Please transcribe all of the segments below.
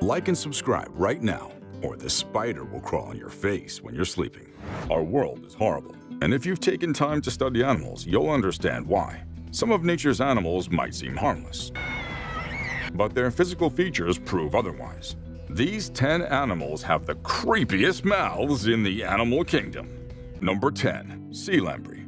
Like and subscribe right now, or the spider will crawl on your face when you're sleeping. Our world is horrible, and if you've taken time to study animals, you'll understand why. Some of nature's animals might seem harmless, but their physical features prove otherwise. These 10 animals have the creepiest mouths in the animal kingdom. Number 10. Sea Lamprey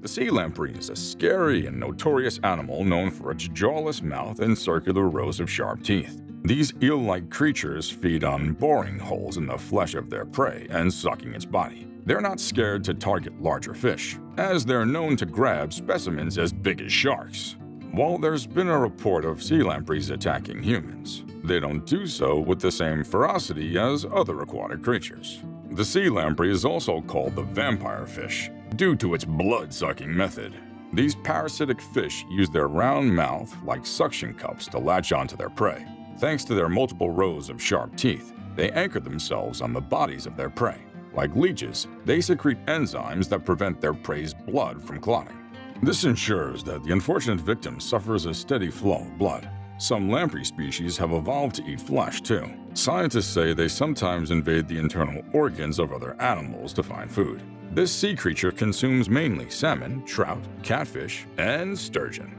The sea lamprey is a scary and notorious animal known for its jawless mouth and circular rows of sharp teeth. These eel-like creatures feed on boring holes in the flesh of their prey and sucking its body. They're not scared to target larger fish, as they're known to grab specimens as big as sharks. While there's been a report of sea lampreys attacking humans, they don't do so with the same ferocity as other aquatic creatures. The sea lamprey is also called the vampire fish, due to its blood-sucking method. These parasitic fish use their round mouth like suction cups to latch onto their prey. Thanks to their multiple rows of sharp teeth, they anchor themselves on the bodies of their prey. Like leeches, they secrete enzymes that prevent their prey's blood from clotting. This ensures that the unfortunate victim suffers a steady flow of blood. Some lamprey species have evolved to eat flesh too. Scientists say they sometimes invade the internal organs of other animals to find food. This sea creature consumes mainly salmon, trout, catfish, and sturgeon.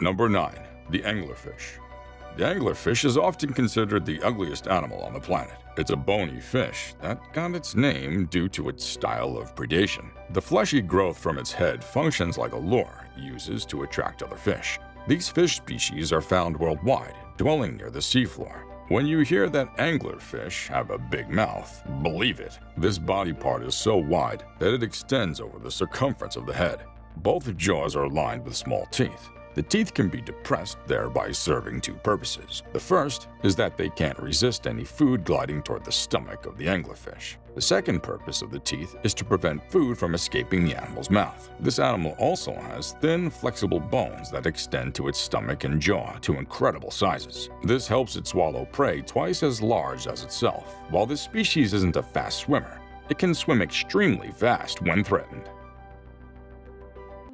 Number 9. The Anglerfish the anglerfish is often considered the ugliest animal on the planet. It's a bony fish that got its name due to its style of predation. The fleshy growth from its head functions like a lure uses to attract other fish. These fish species are found worldwide, dwelling near the seafloor. When you hear that anglerfish have a big mouth, believe it. This body part is so wide that it extends over the circumference of the head. Both jaws are lined with small teeth. The teeth can be depressed, thereby serving two purposes. The first is that they can't resist any food gliding toward the stomach of the anglerfish. The second purpose of the teeth is to prevent food from escaping the animal's mouth. This animal also has thin, flexible bones that extend to its stomach and jaw to incredible sizes. This helps it swallow prey twice as large as itself. While this species isn't a fast swimmer, it can swim extremely fast when threatened.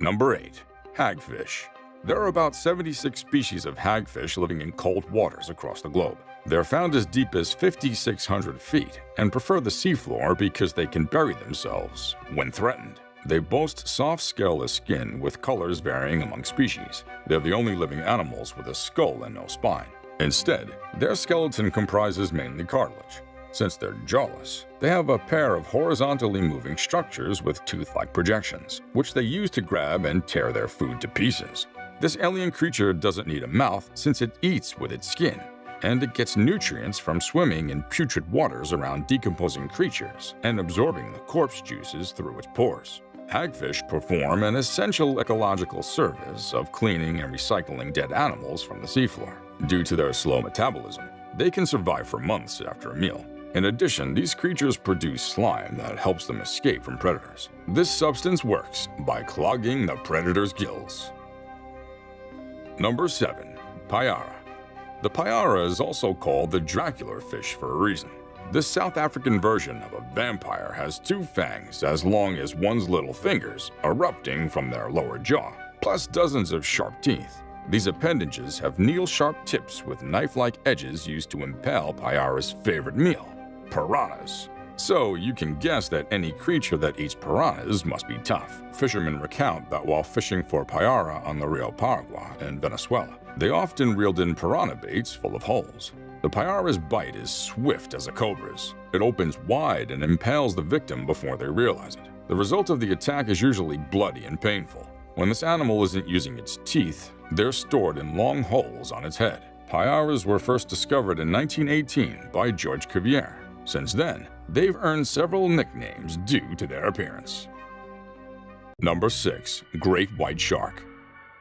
Number 8. Hagfish there are about 76 species of hagfish living in cold waters across the globe. They're found as deep as 5,600 feet and prefer the seafloor because they can bury themselves when threatened. They boast soft scaleless skin with colors varying among species. They're the only living animals with a skull and no spine. Instead, their skeleton comprises mainly cartilage. Since they're jawless, they have a pair of horizontally moving structures with tooth-like projections, which they use to grab and tear their food to pieces. This alien creature doesn't need a mouth since it eats with its skin, and it gets nutrients from swimming in putrid waters around decomposing creatures and absorbing the corpse juices through its pores. Hagfish perform an essential ecological service of cleaning and recycling dead animals from the seafloor. Due to their slow metabolism, they can survive for months after a meal. In addition, these creatures produce slime that helps them escape from predators. This substance works by clogging the predator's gills. Number 7. Payara The payara is also called the Dracula fish for a reason. This South African version of a vampire has two fangs as long as one's little fingers, erupting from their lower jaw, plus dozens of sharp teeth. These appendages have needle-sharp tips with knife-like edges used to impale Payara's favorite meal, piranhas. So you can guess that any creature that eats piranhas must be tough. Fishermen recount that while fishing for payara on the Rio Paragua in Venezuela, they often reeled in piranha baits full of holes. The payara's bite is swift as a cobra's. It opens wide and impales the victim before they realize it. The result of the attack is usually bloody and painful. When this animal isn't using its teeth, they're stored in long holes on its head. Payaras were first discovered in 1918 by George Cuvier. Since then, they've earned several nicknames due to their appearance. Number 6. Great White Shark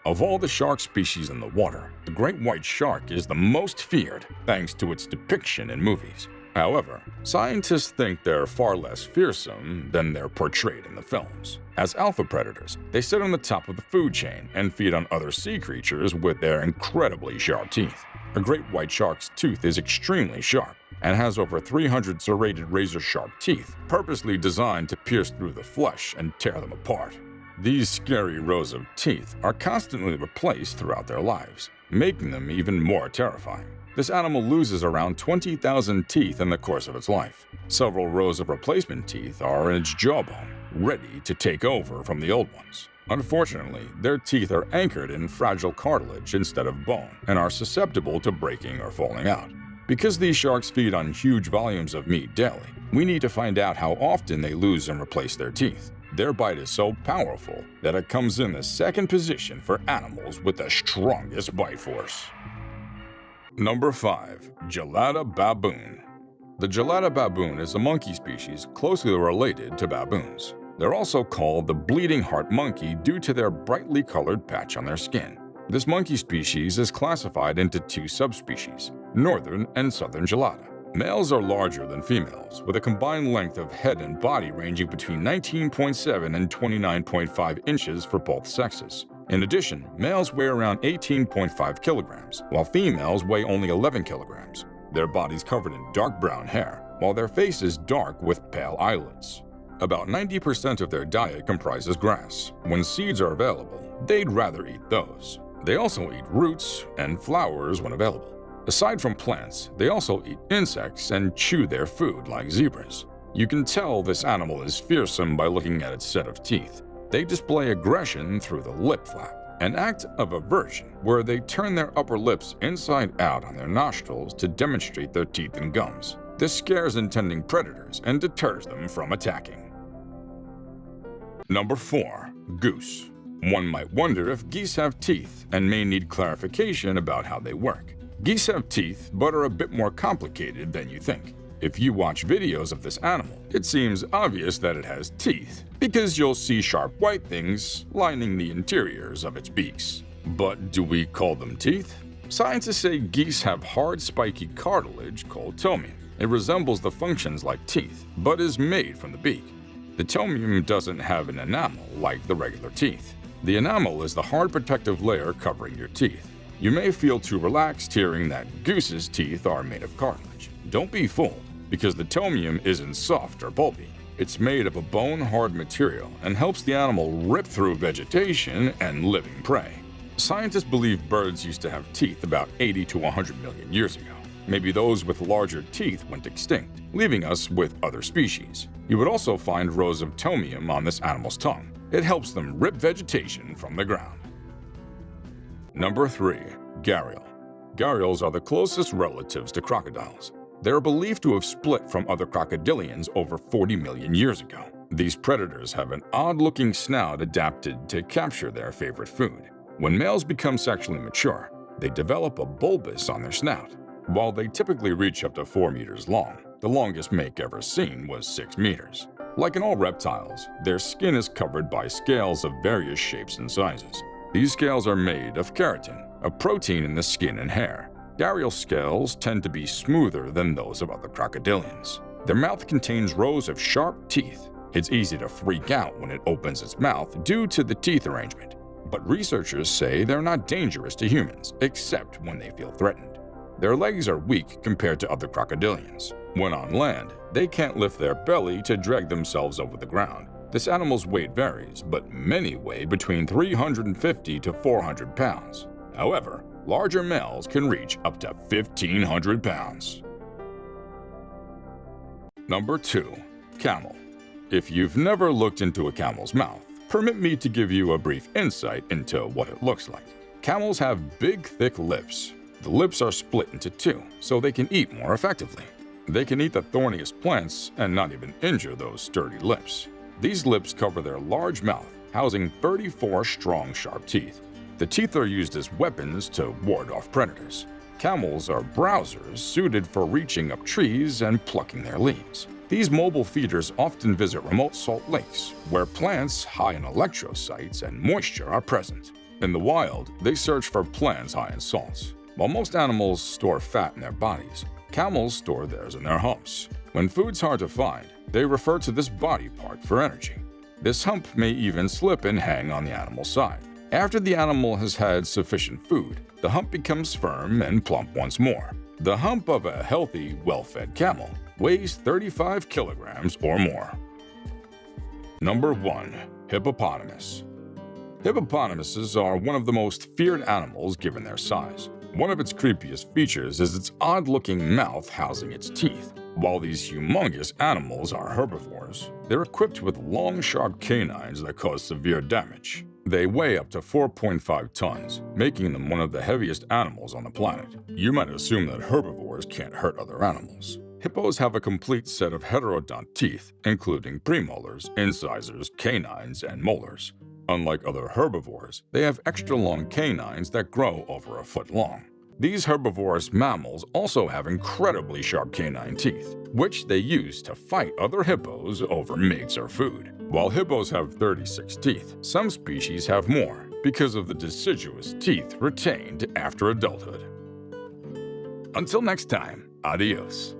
Of all the shark species in the water, the great white shark is the most feared thanks to its depiction in movies. However, scientists think they're far less fearsome than they're portrayed in the films. As alpha predators, they sit on the top of the food chain and feed on other sea creatures with their incredibly sharp teeth. A great white shark's tooth is extremely sharp and has over 300 serrated razor-sharp teeth, purposely designed to pierce through the flesh and tear them apart. These scary rows of teeth are constantly replaced throughout their lives, making them even more terrifying. This animal loses around 20,000 teeth in the course of its life. Several rows of replacement teeth are in its jawbone, ready to take over from the old ones. Unfortunately, their teeth are anchored in fragile cartilage instead of bone and are susceptible to breaking or falling out. Because these sharks feed on huge volumes of meat daily, we need to find out how often they lose and replace their teeth. Their bite is so powerful that it comes in the second position for animals with the strongest bite force. Number 5. Gelada Baboon The Gelada baboon is a monkey species closely related to baboons. They're also called the bleeding heart monkey due to their brightly colored patch on their skin. This monkey species is classified into two subspecies, northern and southern gelada. Males are larger than females, with a combined length of head and body ranging between 19.7 and 29.5 inches for both sexes. In addition, males weigh around 18.5 kilograms, while females weigh only 11 kilograms. Their bodies covered in dark brown hair, while their face is dark with pale eyelids. About 90% of their diet comprises grass. When seeds are available, they'd rather eat those. They also eat roots and flowers when available. Aside from plants, they also eat insects and chew their food like zebras. You can tell this animal is fearsome by looking at its set of teeth. They display aggression through the lip flap, an act of aversion where they turn their upper lips inside out on their nostrils to demonstrate their teeth and gums. This scares intending predators and deters them from attacking. Number 4. Goose One might wonder if geese have teeth and may need clarification about how they work. Geese have teeth, but are a bit more complicated than you think. If you watch videos of this animal, it seems obvious that it has teeth, because you'll see sharp white things lining the interiors of its beaks. But do we call them teeth? Scientists say geese have hard, spiky cartilage called tomium. It resembles the functions like teeth, but is made from the beak. The tomium doesn't have an enamel like the regular teeth. The enamel is the hard protective layer covering your teeth. You may feel too relaxed hearing that goose's teeth are made of cartilage. Don't be fooled, because the tomium isn't soft or pulpy. It's made of a bone-hard material and helps the animal rip through vegetation and living prey. Scientists believe birds used to have teeth about 80 to 100 million years ago. Maybe those with larger teeth went extinct, leaving us with other species. You would also find rows of tomium on this animal's tongue. It helps them rip vegetation from the ground. Number 3. Gharial Gharials are the closest relatives to crocodiles. They are believed to have split from other crocodilians over 40 million years ago. These predators have an odd-looking snout adapted to capture their favorite food. When males become sexually mature, they develop a bulbous on their snout. While they typically reach up to 4 meters long, the longest make ever seen was 6 meters. Like in all reptiles, their skin is covered by scales of various shapes and sizes. These scales are made of keratin, a protein in the skin and hair. Gharial scales tend to be smoother than those of other crocodilians. Their mouth contains rows of sharp teeth. It's easy to freak out when it opens its mouth due to the teeth arrangement, but researchers say they're not dangerous to humans, except when they feel threatened. Their legs are weak compared to other crocodilians. When on land, they can't lift their belly to drag themselves over the ground. This animal's weight varies, but many weigh between 350 to 400 pounds. However, larger males can reach up to 1,500 pounds. Number 2. Camel If you've never looked into a camel's mouth, permit me to give you a brief insight into what it looks like. Camels have big, thick lips, the lips are split into two, so they can eat more effectively. They can eat the thorniest plants and not even injure those sturdy lips. These lips cover their large mouth, housing 34 strong, sharp teeth. The teeth are used as weapons to ward off predators. Camels are browsers suited for reaching up trees and plucking their leaves. These mobile feeders often visit remote salt lakes, where plants high in electrolytes and moisture are present. In the wild, they search for plants high in salts. While most animals store fat in their bodies, camels store theirs in their humps. When food's hard to find, they refer to this body part for energy. This hump may even slip and hang on the animal's side. After the animal has had sufficient food, the hump becomes firm and plump once more. The hump of a healthy, well-fed camel weighs 35 kilograms or more. Number 1. Hippopotamus Hippopotamuses are one of the most feared animals given their size. One of its creepiest features is its odd-looking mouth housing its teeth. While these humongous animals are herbivores, they're equipped with long, sharp canines that cause severe damage. They weigh up to 4.5 tons, making them one of the heaviest animals on the planet. You might assume that herbivores can't hurt other animals. Hippos have a complete set of heterodont teeth, including premolars, incisors, canines, and molars. Unlike other herbivores, they have extra long canines that grow over a foot long. These herbivorous mammals also have incredibly sharp canine teeth, which they use to fight other hippos over mates or food. While hippos have 36 teeth, some species have more because of the deciduous teeth retained after adulthood. Until next time, adios.